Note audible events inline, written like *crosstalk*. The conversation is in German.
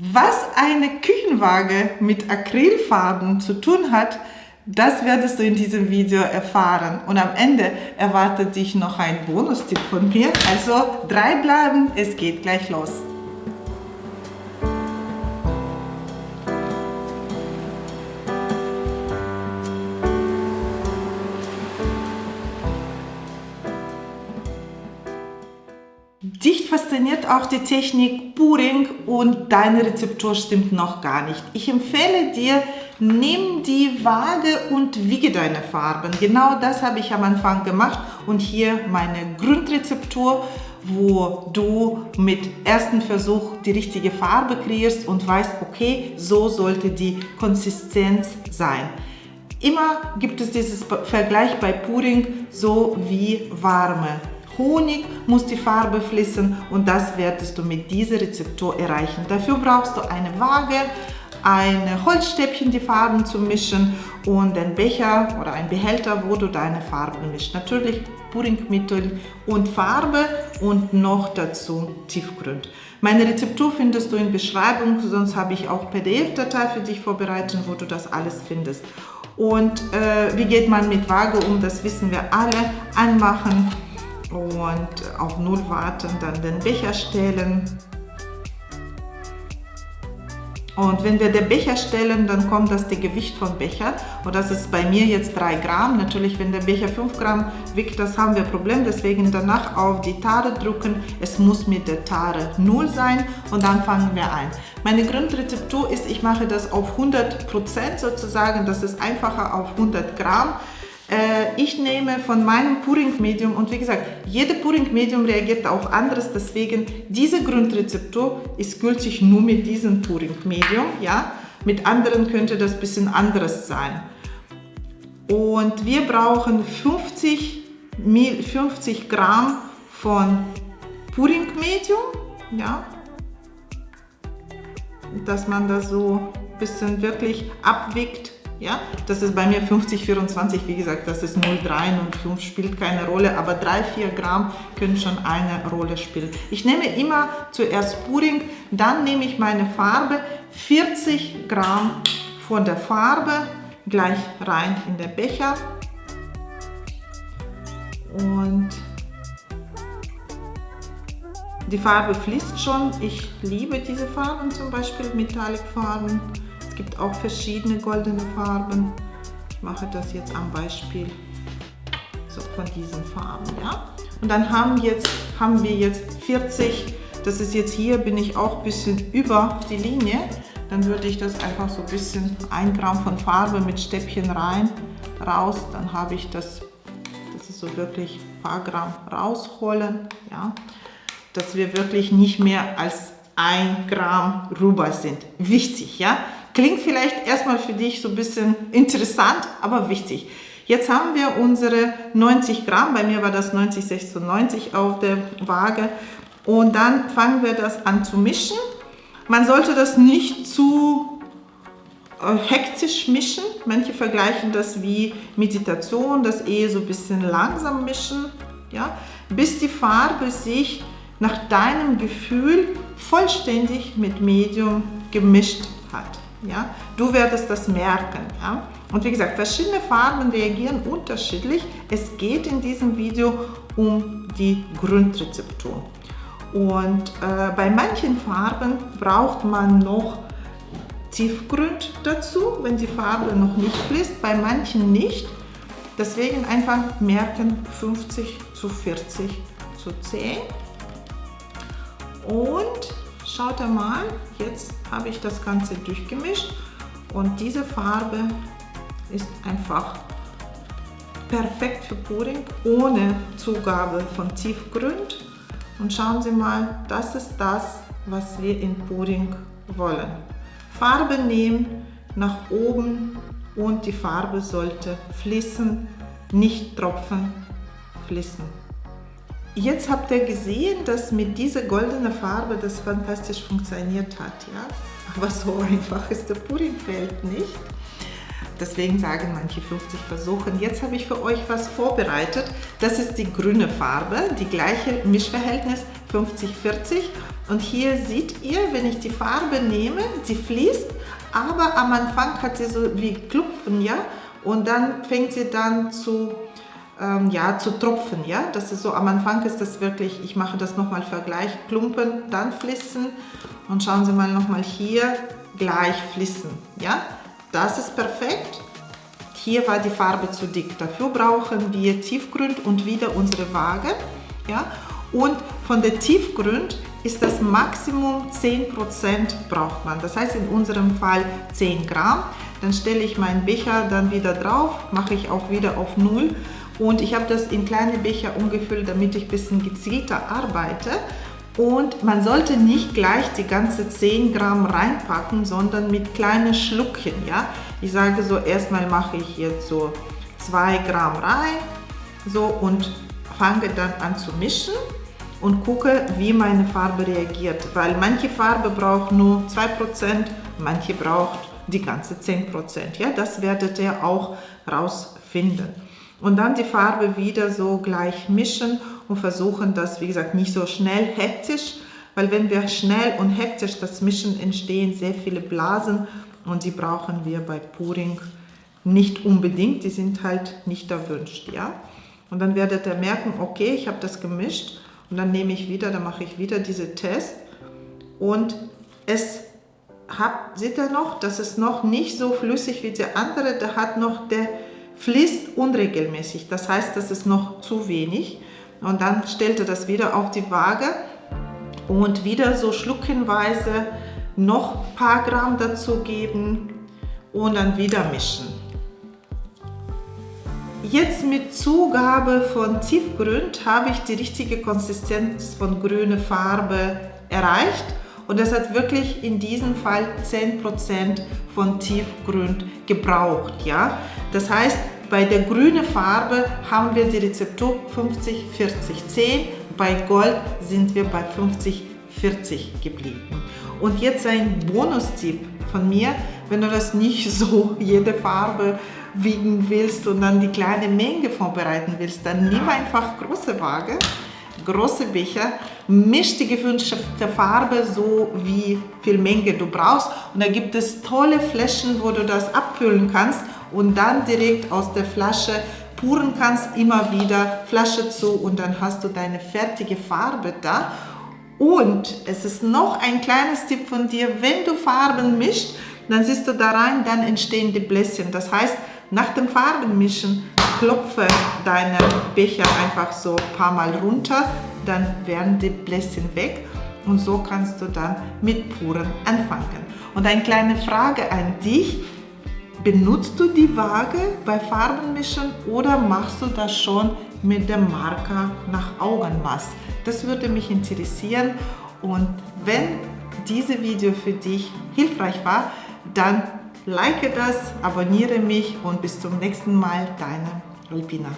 Was eine Küchenwaage mit Acrylfarben zu tun hat, das werdest du in diesem Video erfahren. Und am Ende erwartet dich noch ein Bonustipp von mir. Also drei bleiben, es geht gleich los. Dich fasziniert auch die Technik Puring und deine Rezeptur stimmt noch gar nicht. Ich empfehle dir, nimm die Waage und wiege deine Farben. Genau das habe ich am Anfang gemacht und hier meine Grundrezeptur, wo du mit ersten Versuch die richtige Farbe kreierst und weißt, okay, so sollte die Konsistenz sein. Immer gibt es dieses Vergleich bei Puring so wie warme Honig muss die Farbe fließen und das werdest du mit dieser Rezeptur erreichen. Dafür brauchst du eine Waage, ein Holzstäbchen, die Farben zu mischen und ein Becher oder ein Behälter, wo du deine Farben mischst. Natürlich Puddingmittel und Farbe und noch dazu Tiefgrund. Meine Rezeptur findest du in Beschreibung, sonst habe ich auch PDF-Datei für dich vorbereitet, wo du das alles findest. Und äh, wie geht man mit Waage um, das wissen wir alle. Anmachen, und auf Null warten, dann den Becher stellen. Und wenn wir den Becher stellen, dann kommt das die Gewicht vom Becher. Und das ist bei mir jetzt 3 Gramm. Natürlich, wenn der Becher 5 Gramm wiegt, das haben wir ein Problem. Deswegen danach auf die Tare drücken. Es muss mit der Tare 0 sein. Und dann fangen wir an. Meine Grundrezeptur ist, ich mache das auf 100% sozusagen. Das ist einfacher auf 100 Gramm. Äh, ich nehme von meinem Puring-Medium und wie gesagt, jede Puring-Medium reagiert auch anders, deswegen diese Grundrezeptur ist gültig nur mit diesem Puring-Medium, ja. Mit anderen könnte das ein bisschen anderes sein. Und wir brauchen 50, 50 Gramm von Puring-Medium, ja. Dass man das so ein bisschen wirklich abwiegt ja, das ist bei mir 50, 24, wie gesagt, das ist 0,3 und 5 spielt keine Rolle, aber 3, 4 Gramm können schon eine Rolle spielen. Ich nehme immer zuerst Puring, dann nehme ich meine Farbe, 40 Gramm von der Farbe gleich rein in den Becher und die Farbe fließt schon. Ich liebe diese Farben, zum Beispiel Metallic-Farben gibt auch verschiedene goldene Farben. Ich mache das jetzt am Beispiel so von diesen Farben. Ja? Und dann haben, jetzt, haben wir jetzt 40, das ist jetzt hier, bin ich auch ein bisschen über die Linie. Dann würde ich das einfach so ein bisschen, ein Gramm von Farbe mit Stäbchen rein, raus. Dann habe ich das, das ist so wirklich ein paar Gramm rausholen. Ja? Dass wir wirklich nicht mehr als ein Gramm rüber sind. Wichtig, ja? Klingt vielleicht erstmal für dich so ein bisschen interessant, aber wichtig. Jetzt haben wir unsere 90 Gramm, bei mir war das 90, 96 auf der Waage. Und dann fangen wir das an zu mischen. Man sollte das nicht zu äh, hektisch mischen. Manche vergleichen das wie Meditation, das eher so ein bisschen langsam mischen, ja, bis die Farbe sich nach deinem Gefühl vollständig mit Medium gemischt hat. Ja? Du wirst das merken. Ja? Und wie gesagt, verschiedene Farben reagieren unterschiedlich. Es geht in diesem Video um die Grundrezeptur. Und äh, bei manchen Farben braucht man noch Tiefgrund dazu, wenn die Farbe noch nicht fließt, bei manchen nicht. Deswegen einfach merken 50 zu 40 zu 10. Und Schaut einmal, jetzt habe ich das Ganze durchgemischt und diese Farbe ist einfach perfekt für Pudding ohne Zugabe von Tiefgrund. Und schauen Sie mal, das ist das, was wir in Pudding wollen. Farbe nehmen, nach oben und die Farbe sollte fließen, nicht tropfen, fließen. Jetzt habt ihr gesehen, dass mit dieser goldenen Farbe das fantastisch funktioniert hat. Ja? Aber so einfach ist der Puddingfeld nicht. Deswegen sagen manche 50 Versuche. Jetzt habe ich für euch was vorbereitet. Das ist die grüne Farbe, die gleiche Mischverhältnis 50-40 und hier seht ihr, wenn ich die Farbe nehme, sie fließt, aber am Anfang hat sie so wie Klupfen, ja, und dann fängt sie dann zu, ähm, ja, zu tropfen, ja, das ist so, am Anfang ist das wirklich, ich mache das nochmal Vergleich, Klumpen, dann fließen und schauen Sie mal nochmal hier, gleich fließen, ja, das ist perfekt. Hier war die Farbe zu dick. Dafür brauchen wir Tiefgrund und wieder unsere Waage. Ja? Und von der Tiefgrund ist das Maximum 10% braucht man. Das heißt in unserem Fall 10 Gramm. Dann stelle ich meinen Becher dann wieder drauf, mache ich auch wieder auf 0 und ich habe das in kleine Becher umgefüllt, damit ich ein bisschen gezielter arbeite. Und man sollte nicht gleich die ganze 10 Gramm reinpacken, sondern mit kleinen Schluckchen. Ja? Ich sage so, erstmal mache ich jetzt so 2 Gramm rein so, und fange dann an zu mischen und gucke, wie meine Farbe reagiert. Weil manche Farbe braucht nur 2%, manche braucht die ganze 10%. Ja? Das werdet ihr auch rausfinden. Und dann die Farbe wieder so gleich mischen und versuchen das, wie gesagt, nicht so schnell hektisch, weil wenn wir schnell und hektisch das mischen, entstehen sehr viele Blasen und die brauchen wir bei Puring nicht unbedingt, die sind halt nicht erwünscht, ja. Und dann werdet ihr merken, okay, ich habe das gemischt und dann nehme ich wieder, dann mache ich wieder diese Test und es hat, seht ihr noch, das ist noch nicht so flüssig wie der andere, der hat noch, der fließt unregelmäßig, das heißt, das ist noch zu wenig. Und dann stellt er das wieder auf die Waage und wieder so schluckenweise noch ein paar Gramm dazu geben und dann wieder mischen. Jetzt mit Zugabe von Tiefgrund habe ich die richtige Konsistenz von grüner Farbe erreicht und das hat wirklich in diesem Fall 10% von Tiefgrund gebraucht. Ja? Das heißt, bei der grünen Farbe haben wir die Rezeptur 50, 40, 10. Bei Gold sind wir bei 50, 40 geblieben. Und jetzt ein Bonustipp von mir, wenn du das nicht *laughs* so jede Farbe wiegen willst und dann die kleine Menge vorbereiten willst, dann nimm einfach große Waage, große Becher, misch die gewünschte Farbe so wie viel Menge du brauchst und da gibt es tolle Fläschchen, wo du das abfüllen kannst und dann direkt aus der Flasche puren kannst, immer wieder Flasche zu und dann hast du deine fertige Farbe da. Und es ist noch ein kleines Tipp von dir, wenn du Farben mischt, dann siehst du da rein, dann entstehen die Bläschen. Das heißt, nach dem Farbenmischen klopfe deine Becher einfach so ein paar Mal runter, dann werden die Bläschen weg und so kannst du dann mit Puren anfangen. Und eine kleine Frage an dich, Benutzt du die Waage bei Farbenmischen oder machst du das schon mit dem Marker nach Augenmaß? Das würde mich interessieren und wenn dieses Video für dich hilfreich war, dann like das, abonniere mich und bis zum nächsten Mal, deine Alpina.